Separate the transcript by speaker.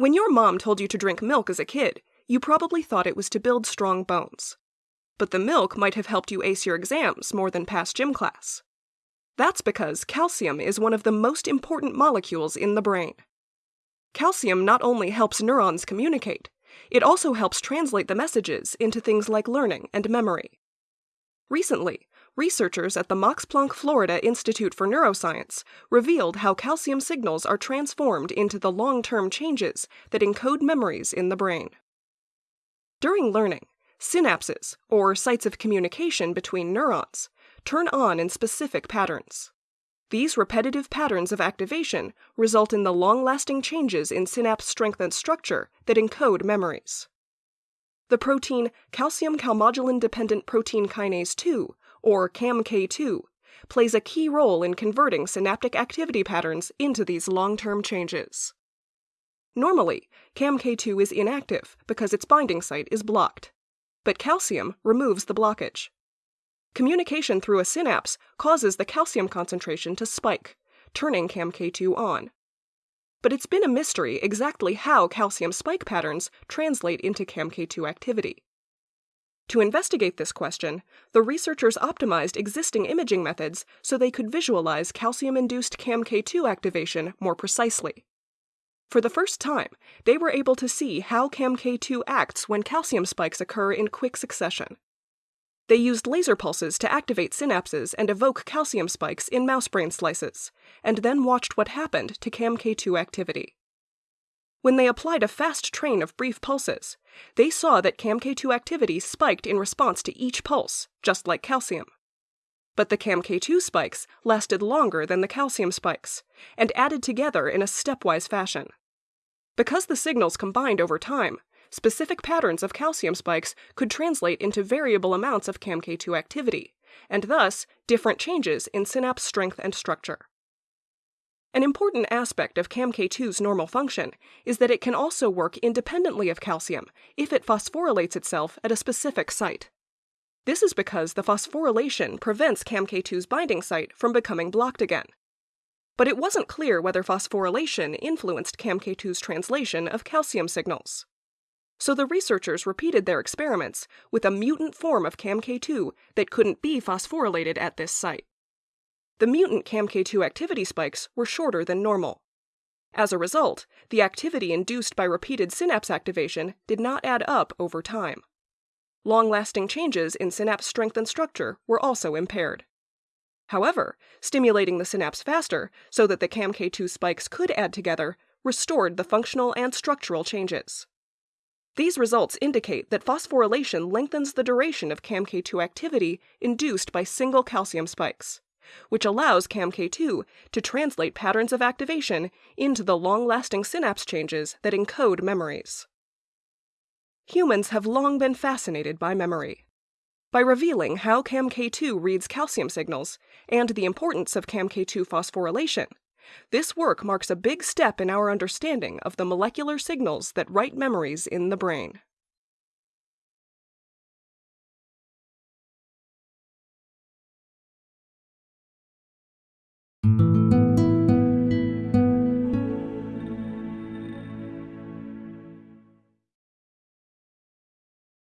Speaker 1: When your mom told you to drink milk as a kid, you probably thought it was to build strong bones. But the milk might have helped you ace your exams more than pass gym class. That's because calcium is one of the most important molecules in the brain. Calcium not only helps neurons communicate, it also helps translate the messages into things like learning and memory. Recently, researchers at the Max Planck Florida Institute for Neuroscience revealed how calcium signals are transformed into the long term changes that encode memories in the brain. During learning, synapses, or sites of communication between neurons, turn on in specific patterns. These repetitive patterns of activation result in the long lasting changes in synapse strength and structure that encode memories. The protein calcium calmodulin dependent protein kinase 2, or CAMK2, plays a key role in converting synaptic activity patterns into these long term changes. Normally, CAMK2 is inactive because its binding site is blocked, but calcium removes the blockage. Communication through a synapse causes the calcium concentration to spike, turning CAMK2 on but it's been a mystery exactly how calcium spike patterns translate into CAMK2 activity. To investigate this question, the researchers optimized existing imaging methods so they could visualize calcium induced CAMK2 activation more precisely. For the first time, they were able to see how CAMK2 acts when calcium spikes occur in quick succession. They used laser pulses to activate synapses and evoke calcium spikes in mouse brain slices, and then watched what happened to CAMK2 activity. When they applied a fast train of brief pulses, they saw that CAMK2 activity spiked in response to each pulse, just like calcium. But the CAMK2 spikes lasted longer than the calcium spikes, and added together in a stepwise fashion. Because the signals combined over time, specific patterns of calcium spikes could translate into variable amounts of CAMK2 activity, and thus different changes in synapse strength and structure. An important aspect of CAMK2's normal function is that it can also work independently of calcium if it phosphorylates itself at a specific site. This is because the phosphorylation prevents CAMK2's binding site from becoming blocked again. But it wasn't clear whether phosphorylation influenced CAMK2's translation of calcium signals. So the researchers repeated their experiments with a mutant form of CAMK2 that couldn't be phosphorylated at this site. The mutant CAMK2 activity spikes were shorter than normal. As a result, the activity induced by repeated synapse activation did not add up over time. Long lasting changes in synapse strength and structure were also impaired. However, stimulating the synapse faster so that the CAMK2 spikes could add together restored the functional and structural changes. These results indicate that phosphorylation lengthens the duration of CAMK2 activity induced by single calcium spikes, which allows CAMK2 to translate patterns of activation into the long lasting synapse changes that encode memories. Humans have long been fascinated by memory. By revealing how CAMK2 reads calcium signals and the importance of CAMK2 phosphorylation, this work marks a big step in our understanding of the molecular signals that write memories in the brain.